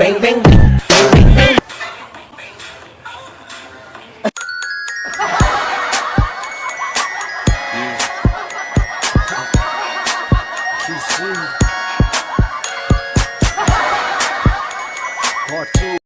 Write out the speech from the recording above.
bang, bang, bang, bang, bang. Part two.